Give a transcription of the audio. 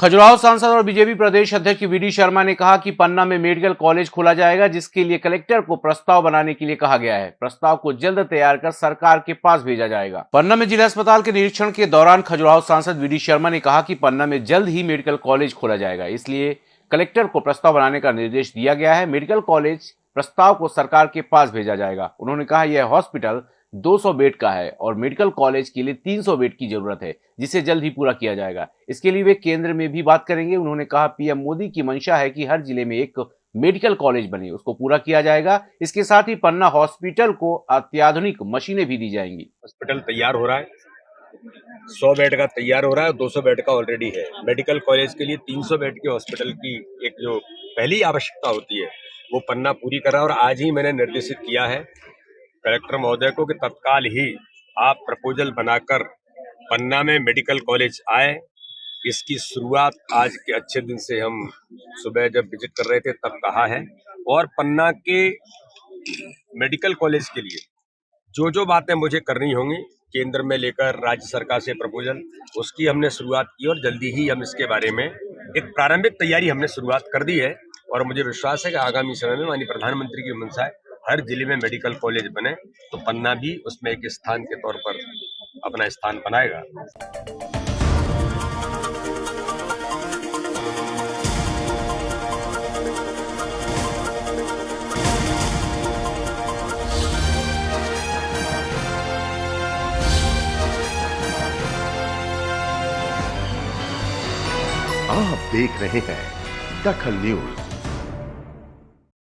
खजुराहो सांसद और बीजेपी प्रदेश अध्यक्ष वीडी शर्मा ने कहा कि पन्ना में मेडिकल कॉलेज खोला जाएगा, जिसके लिए कलेक्टर को प्रस्ताव बनाने के लिए कहा गया है। प्रस्ताव को जल्द तैयार कर सरकार के पास भेजा जाएगा। पन्ना में जिला अस्पताल के निरीक्षण के दौरान खजुराहो सांसद वीडी शर्मा ने कहा कि पन्ना में जल्द ही मेडिकल कॉलेज खोला जाएगा, इसलिए कलेक्टर को प्रस्ताव बनाने का निर्देश दिया गया है। मेडिकल कॉलेज प्रस्ताव को सरकार के पास भेजा जाएगा। उन्होंने कहा, यह हॉस्पिटल 200 बेड का है और मेडिकल कॉलेज के लिए 300 बेड की ज़रूरत है, जिसे जल्द ही पूरा किया जाएगा। इसके लिए वे केंद्र में भी बात करेंगे। उन्होंने कहा, पीएम मोदी की मंशा है कि हर ज़िले में एक मेडिकल कॉलेज बने, उसको पूरा किया जाएगा। इसके साथ ही पन्ना हॉस्पिटल को अत्याधुनिक मशीनें भी दी जाएँगी। हॉस्पिटल तैयार हो रहा है। सौ बेड का तैयार हो रहा है, दो सौ बेड का ऑलरेडी है। मेडिकल कॉलेज के लिए तीन सौ बेड के हॉस्पिटल की एक जो पहली आवश्यकता होती है, वो पन्ना पूरी करा और आज ही मैंने निर्देशित किया है कलेक्टर महोदय को कि तत्काल ही आप प्रपोजल बनाकर पन्ना में मेडिकल कॉलेज आए। इसकी शुरुआत आज के अच्छे दिन से हम सुबह जब विज़िट कर रहे थे तब कहा है। और पन्ना के मेडिकल कॉलेज के लिए जो जो बातें मुझे करनी होंगी, केंद्र में लेकर राज्य सरकार से प्रपोजल, उसकी हमने शुरुआत की और जल्दी ही हम इसके बारे में एक प्रारंभिक तैयारी हमने शुरुआत कर दी है। और मुझे विश्वास है कि आगामी समय में माननीय प्रधानमंत्री की मंशा है हर ज़िले में मेडिकल कॉलेज बने तो पन्ना भी उसमें एक स्थान के तौर पर अपना स्थान बनाएगा। आप देख रहे हैं दखल न्यूज़।